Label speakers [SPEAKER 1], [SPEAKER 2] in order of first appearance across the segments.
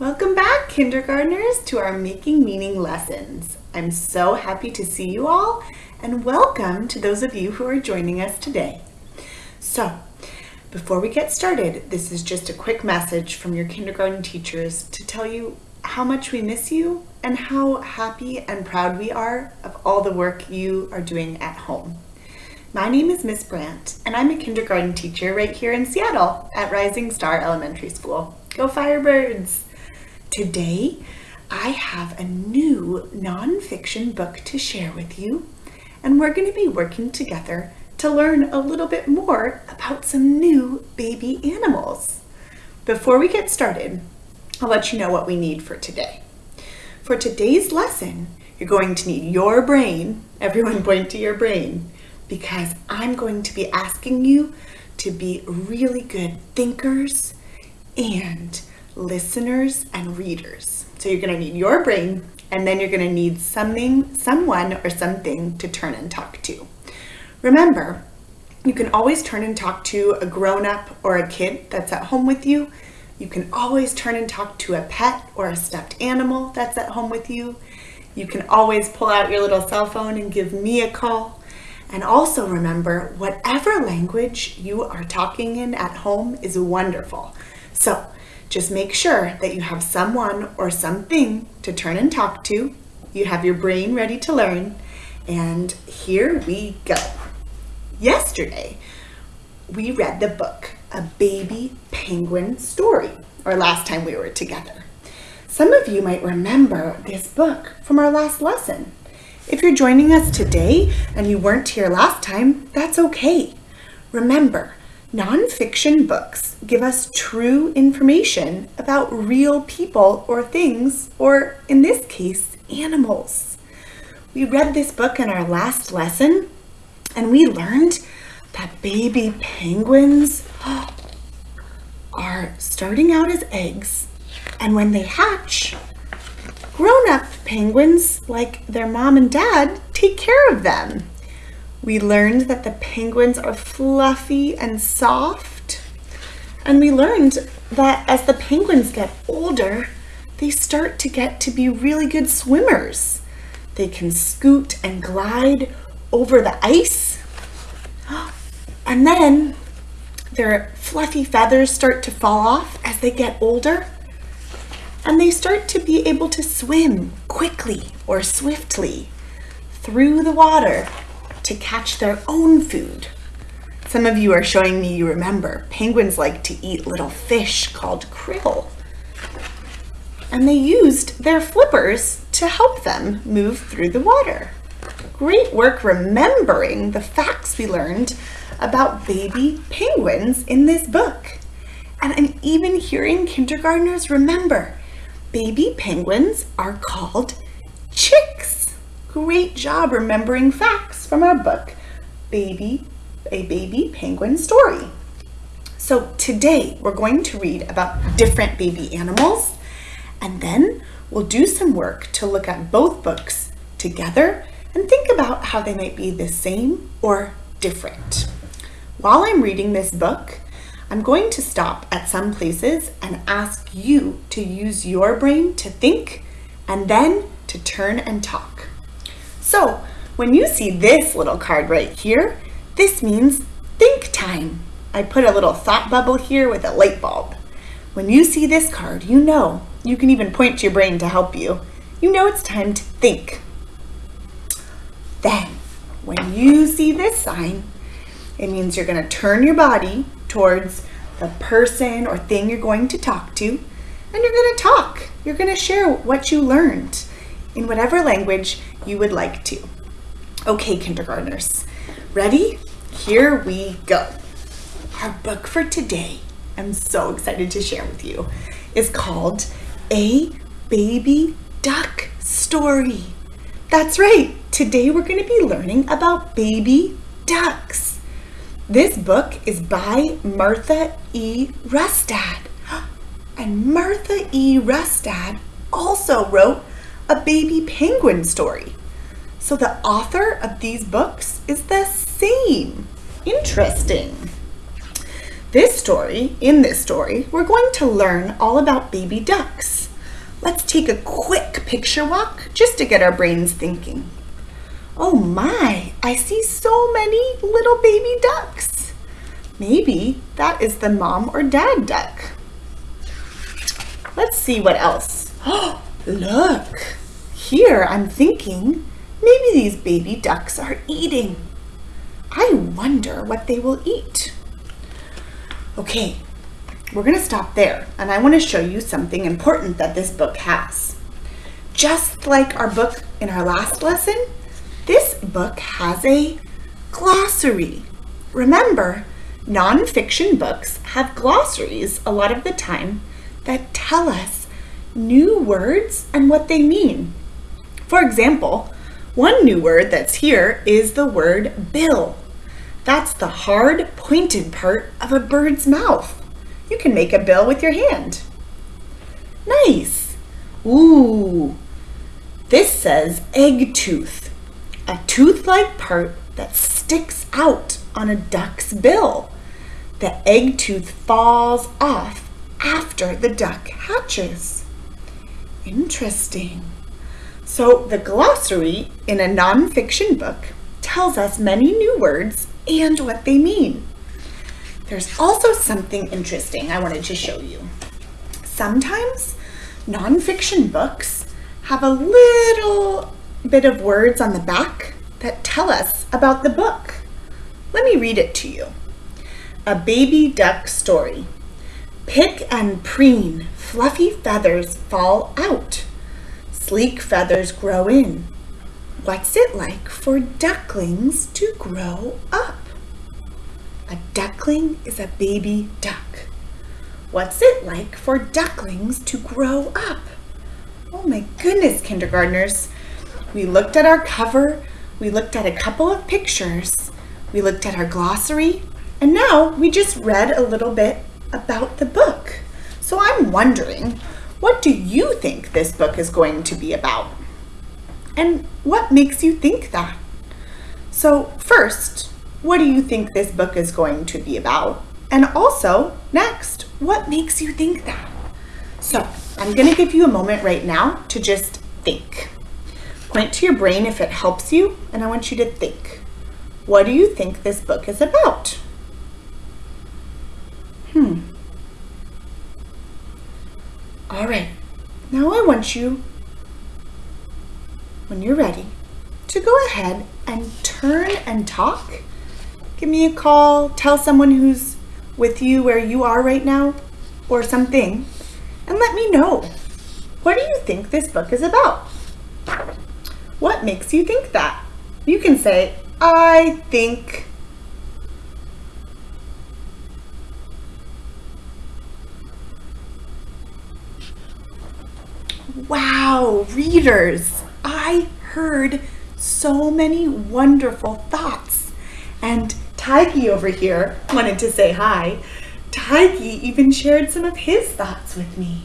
[SPEAKER 1] Welcome back, kindergartners, to our Making Meaning lessons. I'm so happy to see you all, and welcome to those of you who are joining us today. So, before we get started, this is just a quick message from your kindergarten teachers to tell you how much we miss you and how happy and proud we are of all the work you are doing at home. My name is Miss Brandt, and I'm a kindergarten teacher right here in Seattle at Rising Star Elementary School. Go Firebirds! Today, I have a new nonfiction book to share with you, and we're going to be working together to learn a little bit more about some new baby animals. Before we get started, I'll let you know what we need for today. For today's lesson, you're going to need your brain, everyone point to your brain, because I'm going to be asking you to be really good thinkers and listeners and readers. So you're going to need your brain and then you're going to need something, someone or something to turn and talk to. Remember, you can always turn and talk to a grown-up or a kid that's at home with you. You can always turn and talk to a pet or a stuffed animal that's at home with you. You can always pull out your little cell phone and give me a call and also remember, whatever language you are talking in at home is wonderful. So just make sure that you have someone or something to turn and talk to. You have your brain ready to learn. And here we go. Yesterday, we read the book, A Baby Penguin Story, or last time we were together. Some of you might remember this book from our last lesson. If you're joining us today and you weren't here last time, that's okay. Remember, nonfiction books give us true information about real people or things, or in this case, animals. We read this book in our last lesson and we learned that baby penguins are starting out as eggs and when they hatch, grown-up penguins, like their mom and dad, take care of them. We learned that the penguins are fluffy and soft. And we learned that as the penguins get older, they start to get to be really good swimmers. They can scoot and glide over the ice. And then their fluffy feathers start to fall off as they get older and they start to be able to swim quickly or swiftly through the water to catch their own food. Some of you are showing me you remember penguins like to eat little fish called krill. And they used their flippers to help them move through the water. Great work remembering the facts we learned about baby penguins in this book. And I'm even hearing kindergartners remember baby penguins are called chicks. Great job remembering facts from our book, Baby, A Baby Penguin Story. So today we're going to read about different baby animals and then we'll do some work to look at both books together and think about how they might be the same or different. While I'm reading this book, I'm going to stop at some places and ask you to use your brain to think and then to turn and talk. So when you see this little card right here, this means think time. I put a little thought bubble here with a light bulb. When you see this card, you know, you can even point to your brain to help you. You know it's time to think. Then, when you see this sign, it means you're gonna turn your body towards the person or thing you're going to talk to, and you're going to talk. You're going to share what you learned in whatever language you would like to. Okay, kindergartners, ready? Here we go. Our book for today, I'm so excited to share with you, is called A Baby Duck Story. That's right, today we're going to be learning about baby ducks. This book is by Martha E. Rustad. And Martha E. Rustad also wrote a baby penguin story. So the author of these books is the same. Interesting. This story, in this story, we're going to learn all about baby ducks. let's take a quick picture walk just to get our brains thinking. Oh my, I see so many little baby ducks. Maybe that is the mom or dad duck. Let's see what else. Oh, look. Here I'm thinking maybe these baby ducks are eating. I wonder what they will eat. Okay, we're going to stop there and I want to show you something important that this book has. Just like our book in our last lesson, this book has a glossary. Remember, nonfiction books have glossaries a lot of the time that tell us new words and what they mean. For example, one new word that's here is the word bill. That's the hard, pointed part of a bird's mouth. You can make a bill with your hand. Nice. Ooh. This says egg tooth, a tooth-like part that sticks out on a duck's bill. The egg tooth falls off after the duck hatches. Interesting. So the glossary in a nonfiction book tells us many new words and what they mean. There's also something interesting I wanted to show you. Sometimes nonfiction books have a little bit of words on the back that tell us about the book. Let me read it to you. A baby duck story. Pick and preen, fluffy feathers fall out. Sleek feathers grow in. What's it like for ducklings to grow up? A duckling is a baby duck. What's it like for ducklings to grow up? Oh my goodness, kindergartners. We looked at our cover, we looked at a couple of pictures, we looked at our glossary, and now we just read a little bit about the book. So I'm wondering, what do you think this book is going to be about? And what makes you think that? So first, what do you think this book is going to be about? And also, next, what makes you think that? So I'm gonna give you a moment right now to just think. Point to your brain if it helps you, and I want you to think. What do you think this book is about? Hmm. All right, now I want you, when you're ready, to go ahead and turn and talk give me a call, tell someone who's with you where you are right now or something, and let me know. What do you think this book is about? What makes you think that? You can say, I think Wow, readers, I heard so many wonderful thoughts. And Taiki over here wanted to say hi. Taiki even shared some of his thoughts with me.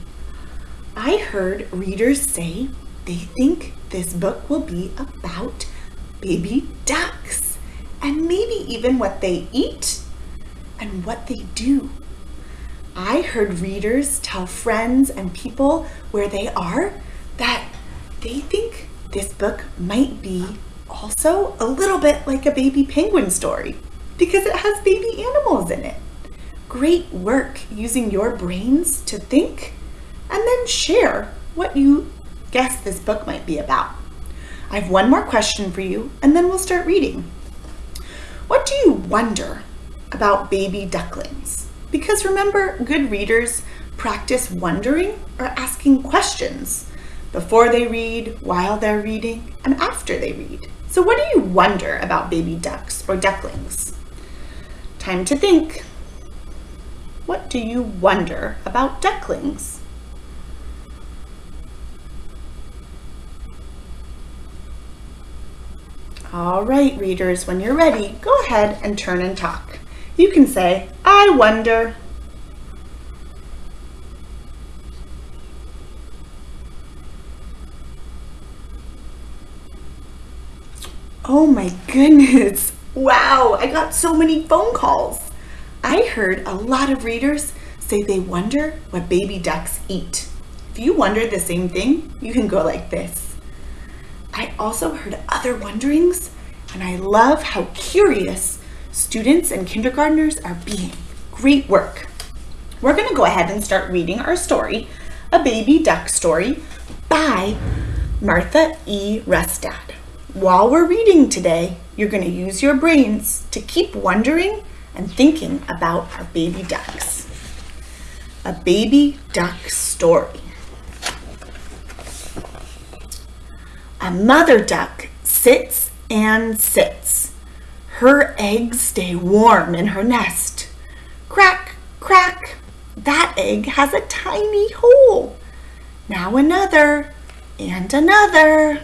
[SPEAKER 1] I heard readers say they think this book will be about baby ducks and maybe even what they eat and what they do. I heard readers tell friends and people where they are that they think this book might be also a little bit like a baby penguin story because it has baby animals in it. Great work using your brains to think and then share what you guess this book might be about. I have one more question for you and then we'll start reading. What do you wonder about baby ducklings? Because remember, good readers practice wondering or asking questions before they read, while they're reading, and after they read. So what do you wonder about baby ducks or ducklings? Time to think. What do you wonder about ducklings? All right, readers, when you're ready, go ahead and turn and talk. You can say, I wonder. Oh my goodness, Wow, I got so many phone calls. I heard a lot of readers say they wonder what baby ducks eat. If you wondered the same thing, you can go like this. I also heard other wonderings, and I love how curious students and kindergartners are being. Great work. We're going to go ahead and start reading our story, A Baby Duck Story by Martha E. Rustad. While we're reading today, you're going to use your brains to keep wondering and thinking about our baby ducks. A baby duck story. A mother duck sits and sits. Her eggs stay warm in her nest. Crack, crack, that egg has a tiny hole. Now another and another.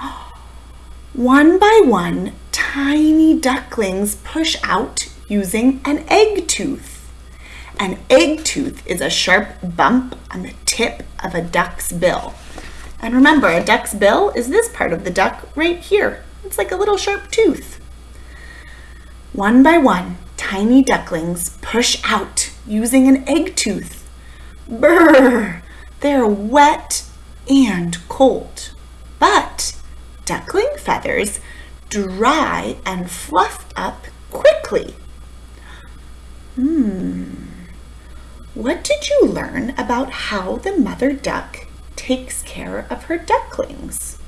[SPEAKER 1] One by one, tiny ducklings push out using an egg tooth. An egg tooth is a sharp bump on the tip of a duck's bill. And remember, a duck's bill is this part of the duck right here. It's like a little sharp tooth. One by one, tiny ducklings push out using an egg tooth. Brrr! They're wet and cold. But duckling feathers dry and fluff up quickly. Hmm. What did you learn about how the mother duck takes care of her ducklings?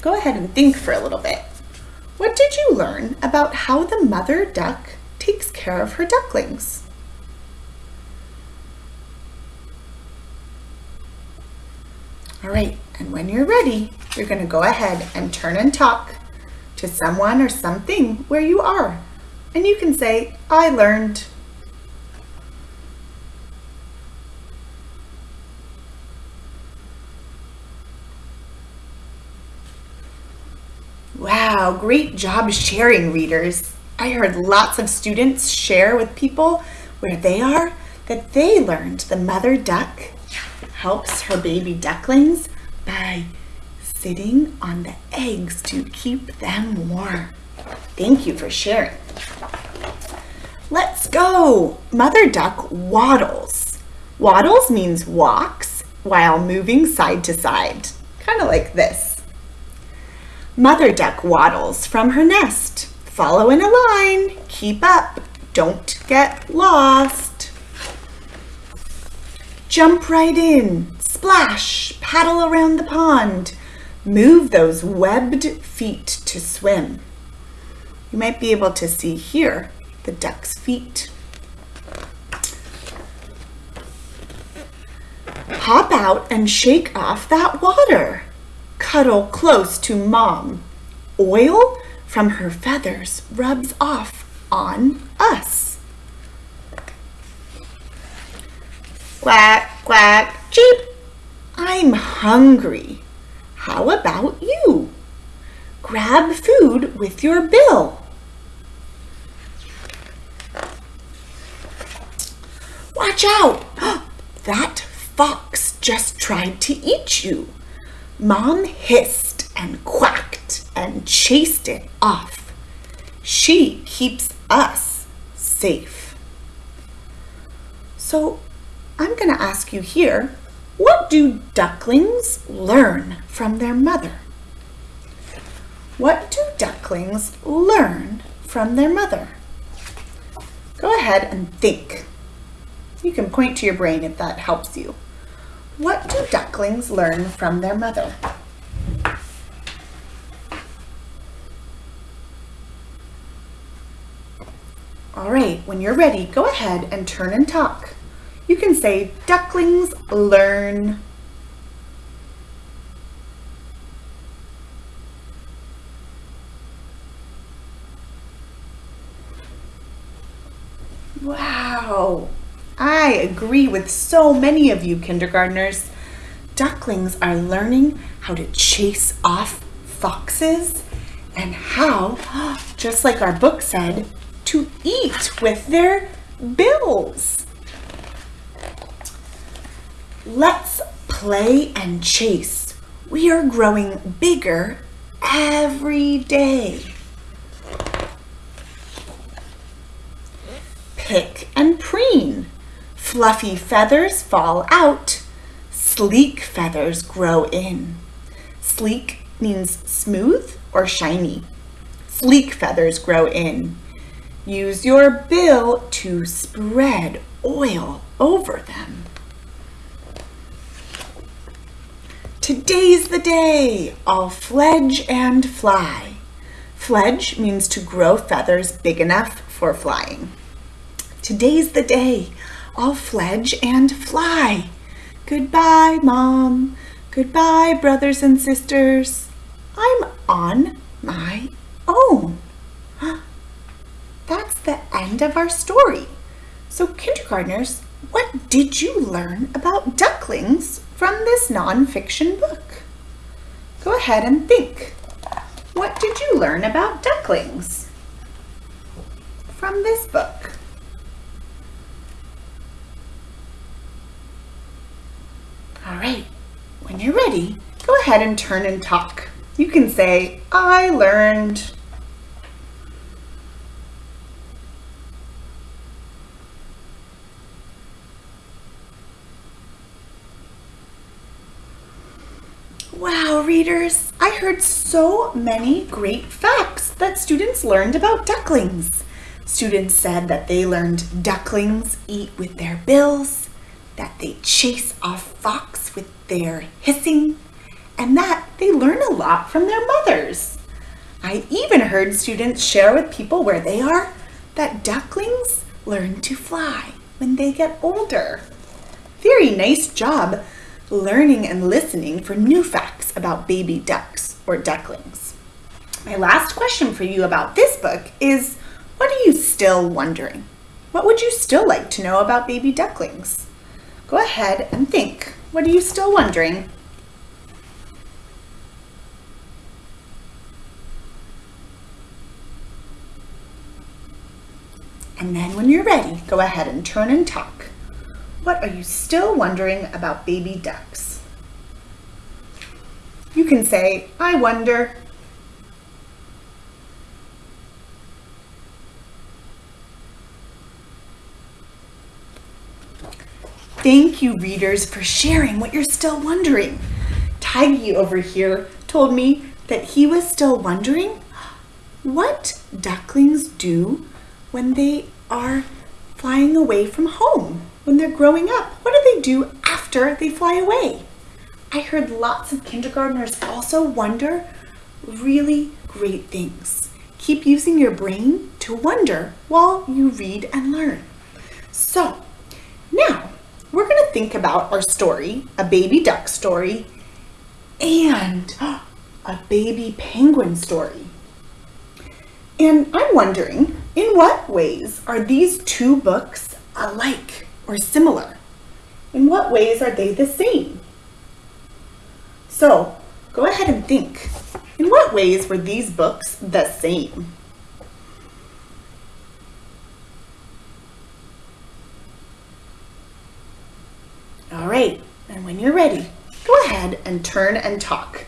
[SPEAKER 1] Go ahead and think for a little bit. What did you learn about how the mother duck takes care of her ducklings? All right, and when you're ready, you're going to go ahead and turn and talk to someone or something where you are. And you can say, I learned. Great job sharing, readers. I heard lots of students share with people where they are that they learned the mother duck helps her baby ducklings by sitting on the eggs to keep them warm. Thank you for sharing. Let's go. Mother duck waddles. Waddles means walks while moving side to side, kind of like this. Mother duck waddles from her nest. Follow in a line. Keep up. Don't get lost. Jump right in. Splash. Paddle around the pond. Move those webbed feet to swim. You might be able to see here the duck's feet. Hop out and shake off that water. Cuddle close to mom. Oil from her feathers rubs off on us. Quack, quack, cheep. I'm hungry. How about you? Grab food with your bill. Watch out! That fox just tried to eat you. Mom hissed and quacked and chased it off. She keeps us safe. So I'm going to ask you here, what do ducklings learn from their mother? What do ducklings learn from their mother? Go ahead and think. You can point to your brain if that helps you. What do ducklings learn from their mother? All right, when you're ready, go ahead and turn and talk. You can say, ducklings learn. Wow, I agree with so many of you kindergartners. Ducklings are learning how to chase off foxes and how, just like our book said, to eat with their bills. Let's play and chase. We are growing bigger every day. pick and preen. Fluffy feathers fall out. Sleek feathers grow in. Sleek means smooth or shiny. Sleek feathers grow in. Use your bill to spread oil over them. Today's the day. I'll fledge and fly. Fledge means to grow feathers big enough for flying. Today's the day. I'll fledge and fly. Goodbye, Mom. Goodbye, brothers and sisters. I'm on my own. That's the end of our story. So, kindergartners, what did you learn about ducklings from this nonfiction book? Go ahead and think. What did you learn about ducklings from this book? All right, when you're ready, go ahead and turn and talk. You can say, I learned Wow, readers, I heard so many great facts that students learned about ducklings. Students said that they learned ducklings eat with their bills, that they chase off fox with their hissing, and that they learn a lot from their mothers. I even heard students share with people where they are that ducklings learn to fly when they get older. Very nice job learning and listening for new facts about baby ducks or ducklings. My last question for you about this book is, what are you still wondering? What would you still like to know about baby ducklings? Go ahead and think. What are you still wondering? And then when you're ready, go ahead and turn and talk. What are you still wondering about baby ducks? You can say, I wonder. Thank you, readers, for sharing what you're still wondering. Tiggy over here told me that he was still wondering what ducklings do when they are flying away from home when they're growing up? What do they do after they fly away? I heard lots of kindergartners also wonder really great things. Keep using your brain to wonder while you read and learn. So, now we're going to think about our story, a baby duck story, and a baby penguin story. And I'm wondering, in what ways are these two books alike? or similar? In what ways are they the same? So go ahead and think. In what ways were these books the same? All right, and when you're ready, go ahead and turn and talk.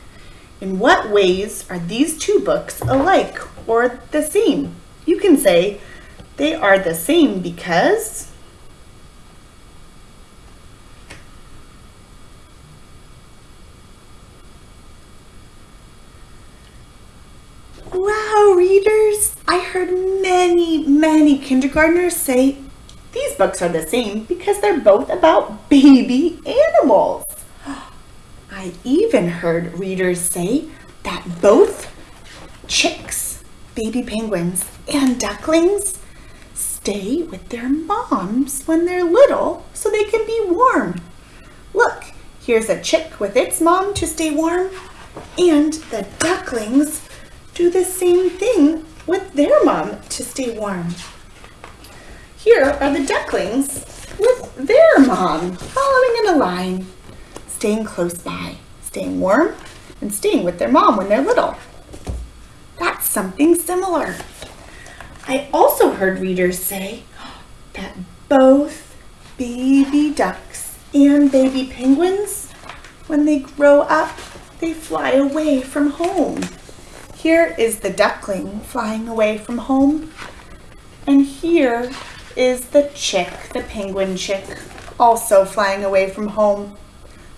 [SPEAKER 1] In what ways are these two books alike or the same? You can say they are the same because Wow, readers! I heard many, many kindergartners say these books are the same because they're both about baby animals. I even heard readers say that both chicks, baby penguins, and ducklings stay with their moms when they're little so they can be warm. Look, here's a chick with its mom to stay warm, and the ducklings do the same thing with their mom to stay warm. Here are the ducklings with their mom following in a line, staying close by, staying warm, and staying with their mom when they're little. That's something similar. I also heard readers say that both baby ducks and baby penguins, when they grow up, they fly away from home. Here is the duckling flying away from home. And here is the chick, the penguin chick, also flying away from home.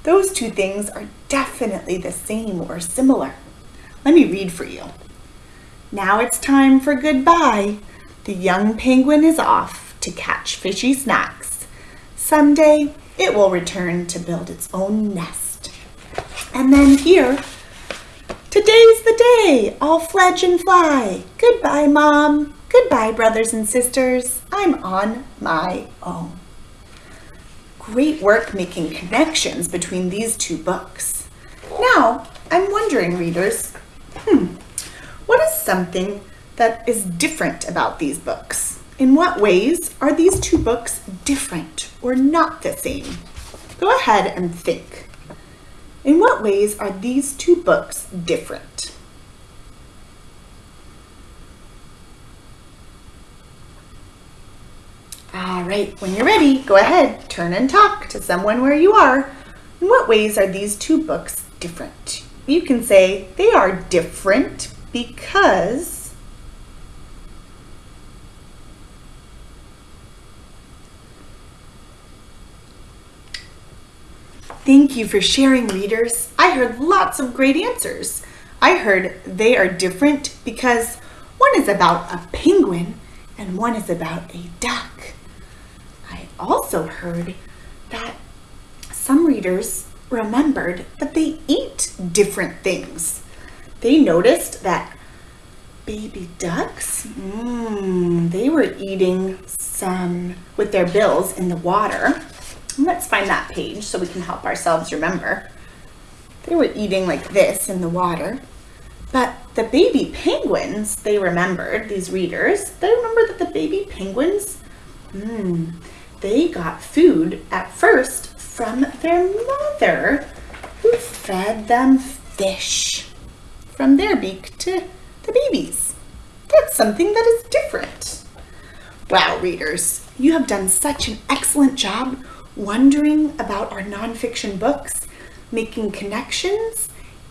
[SPEAKER 1] Those two things are definitely the same or similar. Let me read for you. Now it's time for goodbye. The young penguin is off to catch fishy snacks. Someday it will return to build its own nest. And then here, today's the day, I'll fledge and fly. Goodbye, Mom. Goodbye, brothers and sisters. I'm on my own. Great work making connections between these two books. Now, I'm wondering, readers, hmm, what is something that is different about these books? In what ways are these two books different or not the same? Go ahead and think. In what ways are these two books different? All right, when you're ready, go ahead, turn and talk to someone where you are. In what ways are these two books different? You can say they are different because Thank you for sharing, readers. I heard lots of great answers. I heard they are different because one is about a penguin and one is about a duck. Also heard that some readers remembered that they eat different things. They noticed that baby ducks, mm, they were eating some with their bills in the water. Let's find that page so we can help ourselves remember. They were eating like this in the water. But the baby penguins, they remembered, these readers, they remember that the baby penguins, hmm, they got food at first from their mother, who fed them fish from their beak to the babies. That's something that is different. Wow, readers, you have done such an excellent job wondering about our nonfiction books, making connections,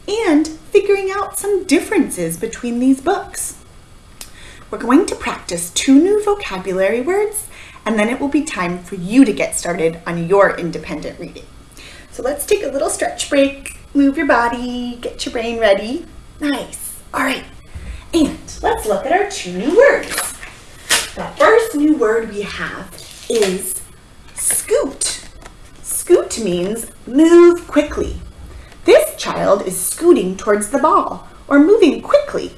[SPEAKER 1] and figuring out some differences between these books. We're going to practice two new vocabulary words, and then it will be time for you to get started on your independent reading. So let's take a little stretch break, move your body, get your brain ready. Nice. All right. And let's look at our two new words. The first new word we have is scoot. Scoot means move quickly. This child is scooting towards the ball or moving quickly.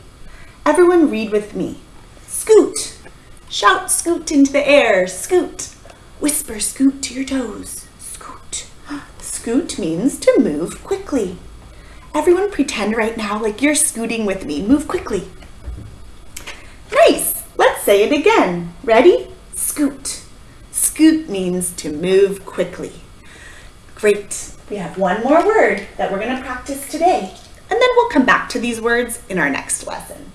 [SPEAKER 1] Everyone read with me. Scoot. Shout scoot into the air. Scoot. Whisper scoot to your toes. Scoot. Scoot means to move quickly. Everyone pretend right now like you're scooting with me. Move quickly. Nice. Let's say it again. Ready? Scoot. Scoot means to move quickly. Great. We have one more word that we're going to practice today, and then we'll come back to these words in our next lesson.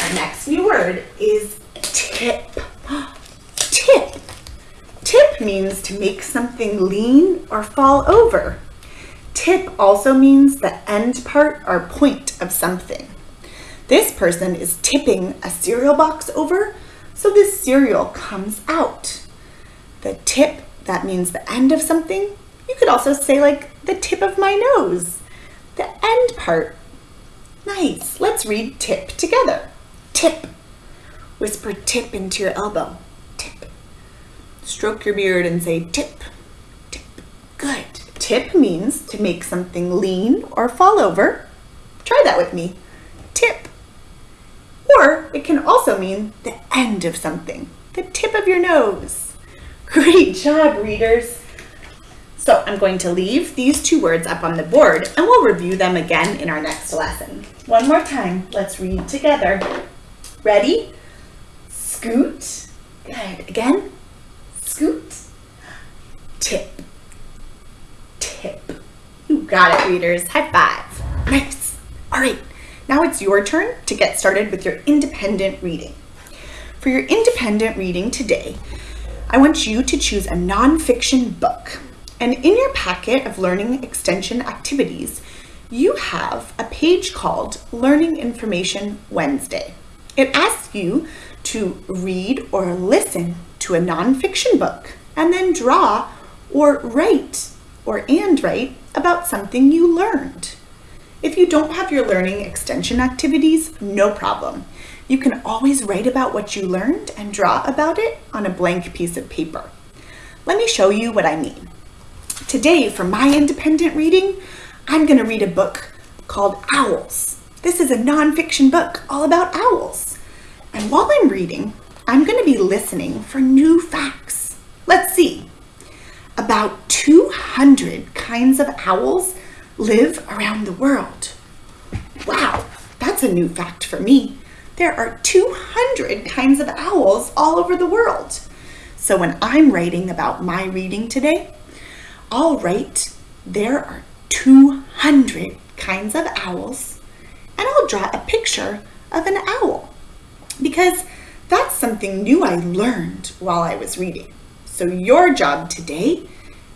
[SPEAKER 1] Our next new word is tip. Tip. Tip means to make something lean or fall over. Tip also means the end part or point of something. This person is tipping a cereal box over, so this cereal comes out. The tip, that means the end of something, you could also say like the tip of my nose, the end part. Nice. Let's read tip together. Tip. Whisper tip into your elbow. Tip. Stroke your beard and say tip. Tip. Good. Tip means to make something lean or fall over. Try that with me. Tip. Or it can also mean the end of something, the tip of your nose. Great job, readers. So I'm going to leave these two words up on the board and we'll review them again in our next lesson. One more time, let's read together. Ready? Scoot. Good. Again. Scoot. Tip. Tip. You got it, readers. High five. Nice. All right. Now it's your turn to get started with your independent reading. For your independent reading today, I want you to choose a nonfiction book and in your packet of learning extension activities, you have a page called Learning Information Wednesday. It asks you to read or listen to a nonfiction book and then draw or write or and write about something you learned. If you don't have your learning extension activities, no problem. You can always write about what you learned and draw about it on a blank piece of paper. Let me show you what I mean. Today, for my independent reading, I'm going to read a book called Owls. This is a nonfiction book all about owls. And while I'm reading, I'm going to be listening for new facts. Let's see. About 200 kinds of owls live around the world. Wow, that's a new fact for me. There are 200 kinds of owls all over the world. So when I'm writing about my reading today, I'll write there are 200 kinds of owls and I'll draw a picture of an owl because that's something new I learned while I was reading. So your job today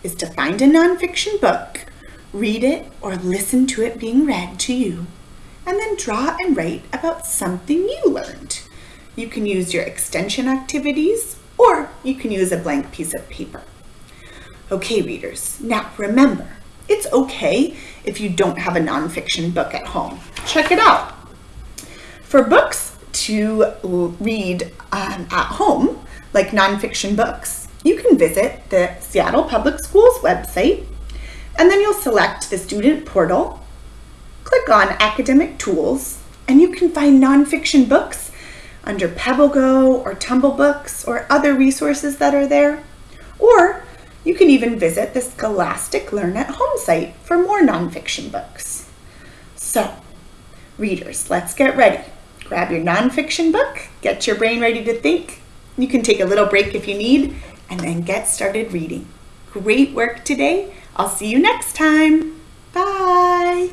[SPEAKER 1] is to find a nonfiction book, read it or listen to it being read to you, and then draw and write about something you learned. You can use your extension activities or you can use a blank piece of paper. Okay, readers, now remember, it's okay if you don't have a nonfiction book at home. Check it out. For books to read um, at home, like nonfiction books, you can visit the Seattle Public Schools website and then you'll select the student portal, click on academic tools, and you can find nonfiction books under PebbleGo or Tumble Books or other resources that are there. Or you can even visit the Scholastic Learn at Home site for more nonfiction books. So, readers, let's get ready. Grab your nonfiction book, get your brain ready to think. You can take a little break if you need, and then get started reading. Great work today. I'll see you next time. Bye.